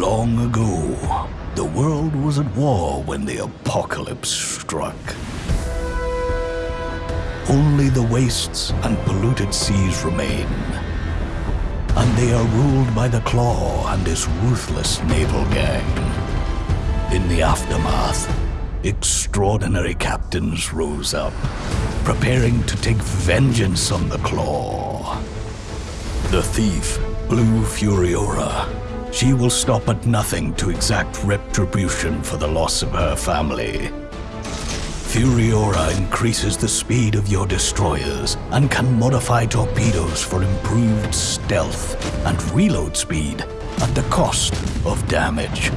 Long ago, the world was at war when the apocalypse struck. Only the wastes and polluted seas remain. And they are ruled by the Claw and his ruthless naval gang. In the aftermath, extraordinary captains rose up, preparing to take vengeance on the Claw. The thief, Blue Furiora. She will stop at nothing to exact retribution for the loss of her family. Furiora increases the speed of your destroyers and can modify torpedoes for improved stealth and reload speed at the cost of damage.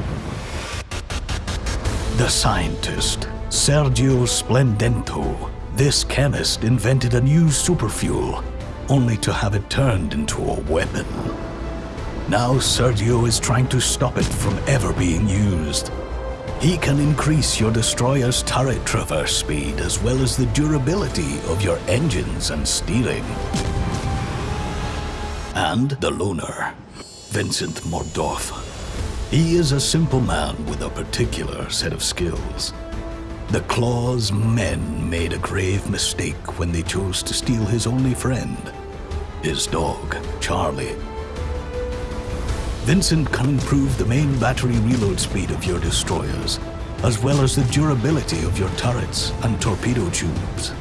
The scientist, Sergio Splendento, this chemist invented a new superfuel, only to have it turned into a weapon. Now Sergio is trying to stop it from ever being used. He can increase your destroyer's turret traverse speed as well as the durability of your engines and steering. And the loner, Vincent Mordoff. He is a simple man with a particular set of skills. The Claw's men made a grave mistake when they chose to steal his only friend, his dog, Charlie. Vincent can improve the main battery reload speed of your destroyers, as well as the durability of your turrets and torpedo tubes.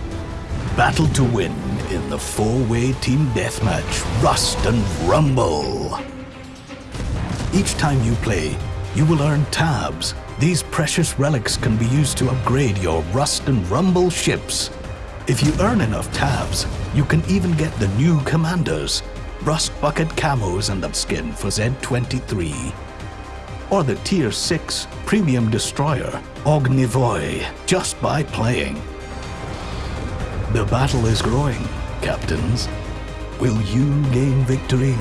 Battle to win in the four-way team deathmatch, Rust and Rumble. Each time you play, you will earn tabs. These precious relics can be used to upgrade your Rust and Rumble ships. If you earn enough tabs, you can even get the new commanders, Rust Bucket Camos and Upskin for Z23. Or the Tier 6 Premium Destroyer, Ognevoi, just by playing. The battle is growing, captains. Will you gain victory?